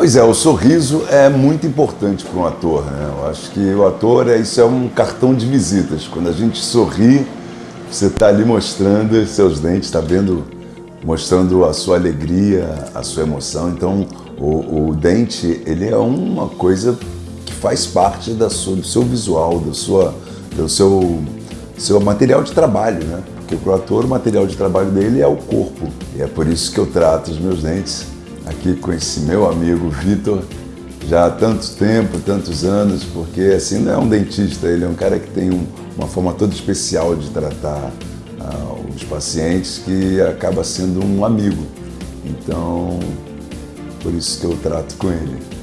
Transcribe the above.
Pois é, o sorriso é muito importante para um ator, né? Eu acho que o ator, é, isso é um cartão de visitas. Quando a gente sorri, você está ali mostrando seus dentes, está vendo, mostrando a sua alegria, a sua emoção. Então, o, o, dente, ele é uma coisa que faz parte da sua, do seu visual, do, sua, do seu, seu material de trabalho, né? Porque para o ator, o material de trabalho dele é o corpo. E é por isso que eu trato os meus dentes aqui com esse meu amigo Vitor já há tanto tempo, tantos anos, porque assim não é um dentista, ele é um cara que tem um, uma forma toda especial de tratar uh, os pacientes que acaba sendo um amigo. Então, por isso que eu trato com ele.